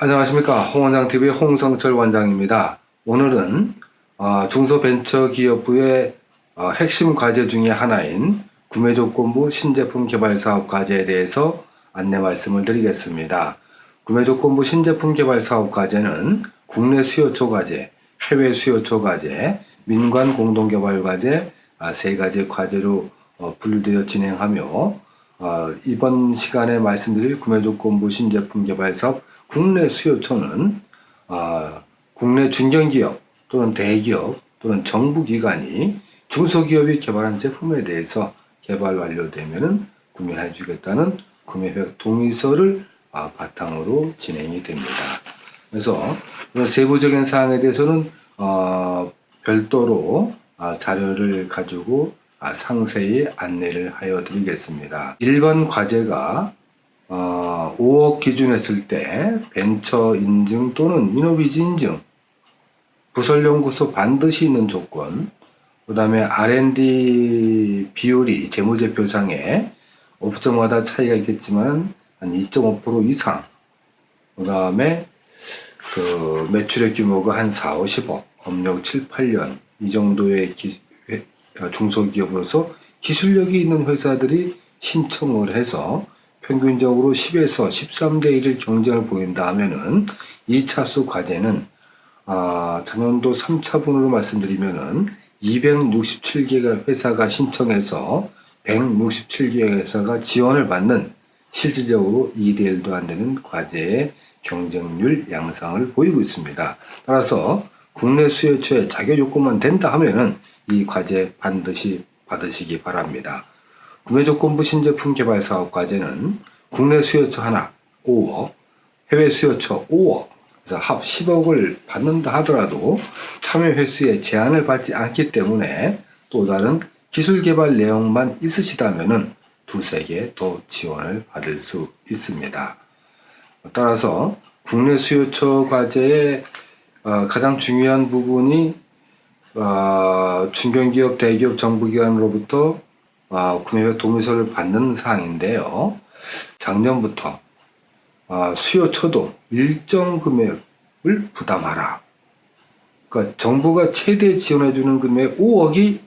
안녕하십니까 홍원장TV의 홍성철 원장입니다. 오늘은 어, 중소벤처기업부의 어, 핵심 과제 중의 하나인 구매조건부 신제품 개발 사업 과제에 대해서 안내 말씀을 드리겠습니다. 구매조건부 신제품 개발 사업 과제는 국내 수요처 과제, 해외 수요처 과제, 민관 공동개발 과제 아, 세 가지 과제로 어, 분류되어 진행하며 어, 이번 시간에 말씀드릴 구매조건부 신제품 개발 사업 국내 수요처는 어, 국내 중견기업 또는 대기업 또는 정부기관이 중소기업이 개발한 제품에 대해서 개발 완료되면 구매해 주겠다는 구매획 동의서를 아, 바탕으로 진행이 됩니다. 그래서 세부적인 사항에 대해서는 어, 별도로 아, 자료를 가지고 아, 상세히 안내를 하여 드리겠습니다. 1번 과제가 어, 5억 기준했을 때 벤처 인증 또는 이노비즈 인증 부설연구소 반드시 있는 조건 그 다음에 R&D 비율이 재무제표상에 업종마다 차이가 있겠지만 한 2.5% 이상 그 다음에 그 매출액 규모가 한 4, 50억 업력 7, 8년 이 정도의 기, 중소기업으로서 기술력이 있는 회사들이 신청을 해서 평균적으로 10에서 13대 1을 경쟁을 보인다 하면은 2차수 과제는 아, 작년도 3차분으로 말씀드리면은 267개가 회사가 신청해서 167개 회사가 지원을 받는 실질적으로 2대 1도 안 되는 과제의 경쟁률 양상을 보이고 있습니다. 따라서 국내 수요처에 자격 요건만 된다 하면은 이 과제 반드시 받으시기 바랍니다. 구매조건부 신제품 개발 사업 과제는 국내 수요처 하나 5억, 해외 수요처 5억, 그래서 합 10억을 받는다 하더라도 참여 횟수에 제한을 받지 않기 때문에 또 다른 기술 개발 내용만 있으시다면은 두세 개 더 지원을 받을 수 있습니다. 따라서 국내 수요처 과제의 어, 가장 중요한 부분이 어, 중견기업, 대기업, 정부기관으로부터 어, 구매획 동의서를 받는 사항인데요. 작년부터 어, 수요처도 일정 금액을 부담하라. 그러니까 정부가 최대 지원해주는 금액 5억이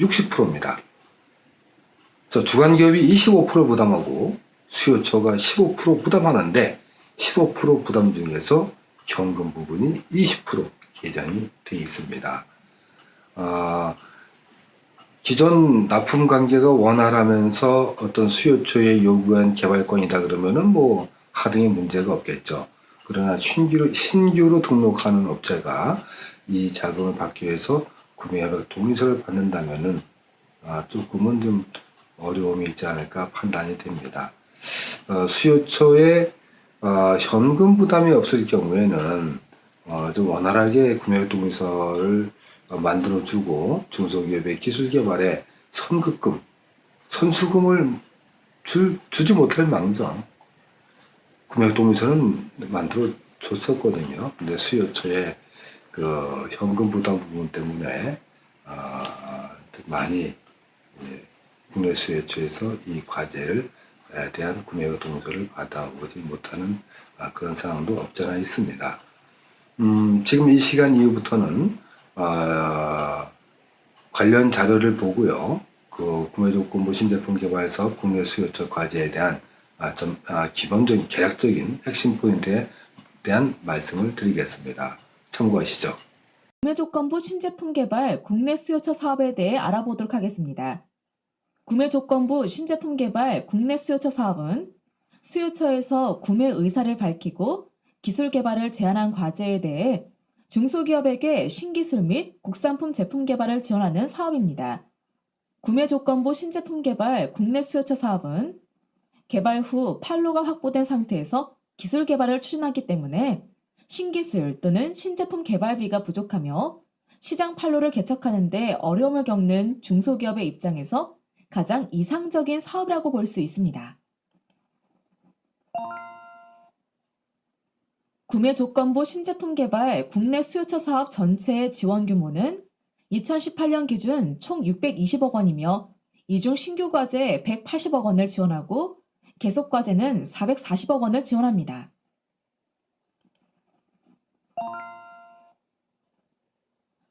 60%입니다. 그래서 주간기업이 25% 부담하고 수요처가 15% 부담하는데 15% 부담 중에서 현금 부분이 20% 계정이 되어 있습니다. 어, 기존 납품 관계가 원활하면서 어떤 수요처에 요구한 개발권이다 그러면은 뭐 하등의 문제가 없겠죠. 그러나 신규로, 신규로 등록하는 업체가 이 자금을 받기 위해서 구매협약 동의서를 받는다면은 아, 조금은 좀 어려움이 있지 않을까 판단이 됩니다. 어, 수요처에 어, 현금 부담이 없을 경우에는 어, 좀 원활하게 구매 동의서를 어, 만들어주고 중소기업의 기술 개발에 선급금, 선수금을 주, 주지 못할 망정 구매 동의서는 만들어 줬었거든요. 근데 수요처의 그 현금 부담 부분 때문에 어, 많이 예, 국내 수요처에서 이 과제를 에 대한 구매 동의서를 받아오지 못하는 아, 그런 상황도 없잖아 있습니다. 음, 지금 이 시간 이후부터는 어, 관련 자료를 보고요. 그 구매 조건부 신제품 개발 사업 국내 수요처 과제에 대한 아, 좀, 아, 기본적인 계략적인 핵심 포인트에 대한 말씀을 드리겠습니다. 참고하시죠. 구매 조건부 신제품 개발 국내 수요처 사업에 대해 알아보도록 하겠습니다. 구매 조건부 신제품 개발 국내 수요처 사업은 수요처에서 구매 의사를 밝히고 기술 개발을 제한한 과제에 대해 중소기업에게 신기술 및 국산품 제품 개발을 지원하는 사업입니다. 구매 조건부 신제품 개발 국내 수요처 사업은 개발 후 판로가 확보된 상태에서 기술 개발을 추진하기 때문에 신기술 또는 신제품 개발비가 부족하며 시장 판로를 개척하는 데 어려움을 겪는 중소기업의 입장에서 가장 이상적인 사업이라고 볼 수 있습니다. 구매 조건부 신제품 개발 국내 수요처 사업 전체의 지원 규모는 2018년 기준 총 620억 원이며 이중 신규 과제 180억 원을 지원하고 계속 과제는 440억 원을 지원합니다.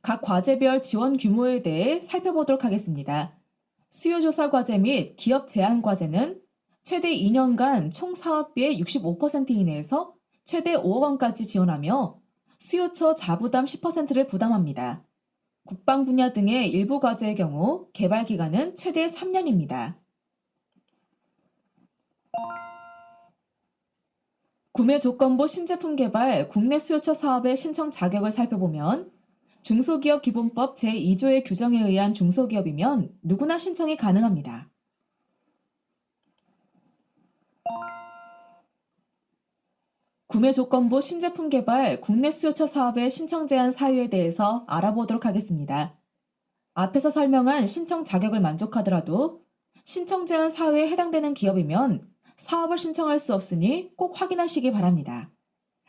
각 과제별 지원 규모에 대해 살펴보도록 하겠습니다. 수요조사 과제 및 기업 제한 과제는 최대 2년간 총 사업비의 65% 이내에서 최대 5억 원까지 지원하며 수요처 자부담 10%를 부담합니다. 국방 분야 등의 일부 과제의 경우 개발 기간은 최대 3년입니다. 구매 조건부 신제품 개발 국내 수요처 사업의 신청 자격을 살펴보면 중소기업 기본법 제2조의 규정에 의한 중소기업이면 누구나 신청이 가능합니다. 구매 조건부 신제품 개발 국내 수요처 사업의 신청 제한 사유에 대해서 알아보도록 하겠습니다. 앞에서 설명한 신청 자격을 만족하더라도 신청 제한 사유에 해당되는 기업이면 사업을 신청할 수 없으니 꼭 확인하시기 바랍니다.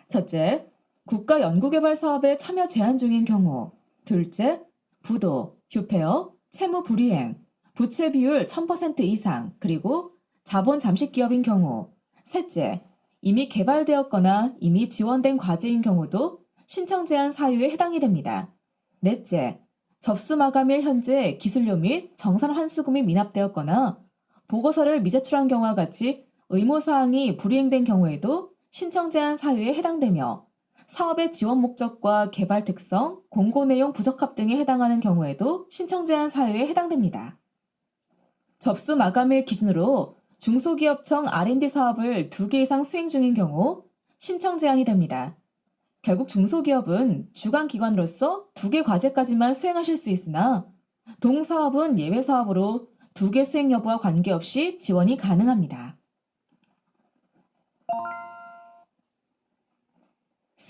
첫째, 국가 연구개발 사업에 참여 제한 중인 경우. 둘째, 부도, 휴폐업, 채무 불이행, 부채 비율 1000% 이상, 그리고 자본 잠식 기업인 경우. 셋째, 이미 개발되었거나 이미 지원된 과제인 경우도 신청 제한 사유에 해당이 됩니다. 넷째, 접수 마감일 현재 기술료 및 정산 환수금이 미납되었거나 보고서를 미제출한 경우와 같이 의무사항이 불이행된 경우에도 신청 제한 사유에 해당되며 사업의 지원 목적과 개발 특성, 공고 내용 부적합 등에 해당하는 경우에도 신청 제한 사유에 해당됩니다. 접수 마감일 기준으로 중소기업청 R&D 사업을 두개 이상 수행 중인 경우 신청 제한이 됩니다. 결국 중소기업은 주관기관으로서 두개 과제까지만 수행하실 수 있으나 동사업은 예외 사업으로 두개 수행 여부와 관계없이 지원이 가능합니다.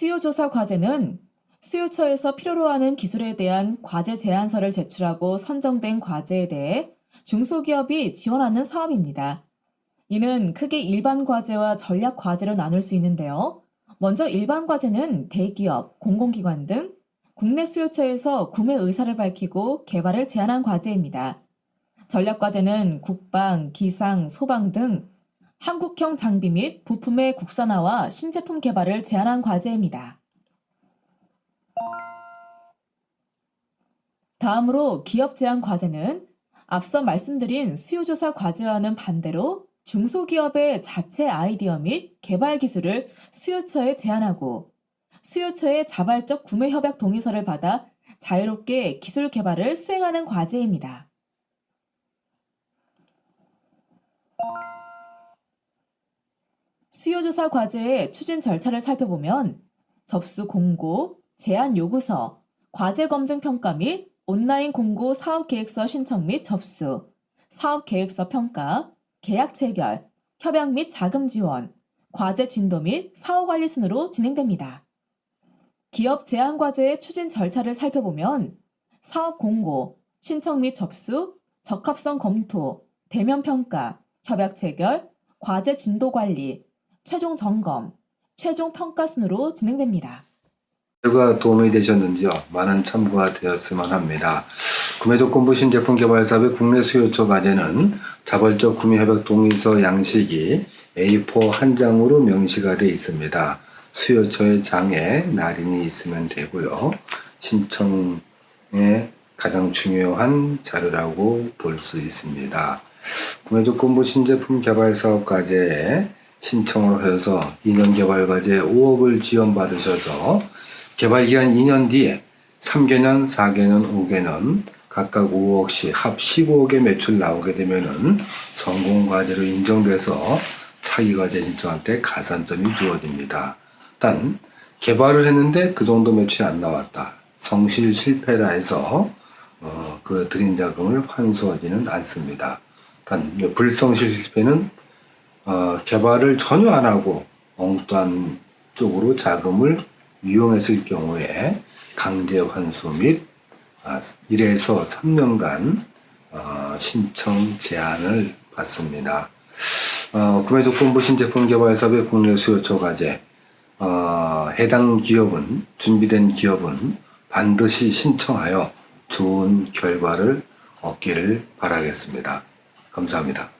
수요조사 과제는 수요처에서 필요로 하는 기술에 대한 과제 제안서를 제출하고 선정된 과제에 대해 중소기업이 지원하는 사업입니다. 이는 크게 일반 과제와 전략 과제로 나눌 수 있는데요. 먼저 일반 과제는 대기업, 공공기관 등 국내 수요처에서 구매 의사를 밝히고 개발을 제안한 과제입니다. 전략 과제는 국방, 기상, 소방 등 한국형 장비 및 부품의 국산화와 신제품 개발을 제안한 과제입니다. 다음으로 기업 제한 과제는 앞서 말씀드린 수요조사 과제와는 반대로 중소기업의 자체 아이디어 및 개발 기술을 수요처에 제안하고 수요처의 자발적 구매 협약 동의서를 받아 자유롭게 기술 개발을 수행하는 과제입니다. 수요조사 과제의 추진 절차를 살펴보면 접수 공고, 제안 요구서, 과제 검증 평가 및 온라인 공고 사업 계획서 신청 및 접수, 사업 계획서 평가, 계약 체결, 협약 및 자금 지원, 과제 진도 및 사후 관리 순으로 진행됩니다. 기업 제한 과제의 추진 절차를 살펴보면 사업 공고, 신청 및 접수, 적합성 검토, 대면 평가, 협약 체결, 과제 진도 관리, 최종 점검, 최종 평가 순으로 진행됩니다. 가 도움이 되셨는지요? 많은 참고가 되었으면 합니다. 구매 조건부 신제품 개발 사업의 국내 수요처 과제는 자발적 구매 협약 동의서 양식이 A4 한 장으로 명시가 되어 있습니다. 수요처의 장에 날인이 있으면 되고요. 신청의 가장 중요한 자료라고 볼 수 있습니다. 구매 조건부 신제품 개발 사업 과제에 신청을 하셔서 2년 개발 과제 5억을 지원받으셔서 개발 기간 2년 뒤에 3개년, 4개년, 5개년 각각 5억씩 합 15억의 매출 나오게 되면은 성공 과제로 인정돼서 차기 과제 신청한테 가산점이 주어집니다. 단 개발을 했는데 그 정도 매출이 안 나왔다. 성실 실패라 해서 어, 그 드린 자금을 환수하지는 않습니다. 단 불성실 실패는 어, 개발을 전혀 안 하고 엉뚱한 쪽으로 자금을 이용했을 경우에 강제 환수 및 아, 1에서 3년간 어, 신청 제한을 받습니다. 어, 구매조건부 신제품 개발 사업의 국내 수요처 과제 어, 해당 기업은 준비된 기업은 반드시 신청하여 좋은 결과를 얻기를 바라겠습니다. 감사합니다.